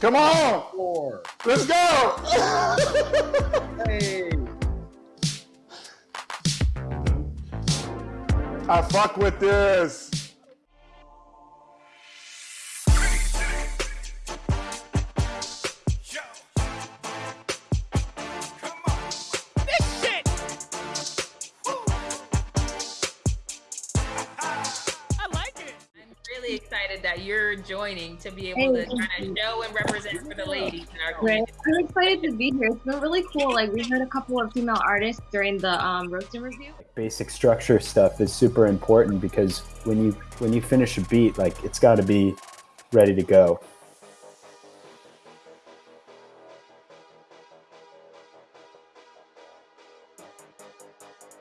Come on. Four. Let's go. Hey. I fuck with this. Really excited that you're joining to be able to kind of show and represent for the ladies in our Right. community. I'm excited to be here. It's been really cool. Like we heard a couple of female artists during the um, roasting review. basic structure stuff is super important because when you when you finish a beat like it's got to be ready to go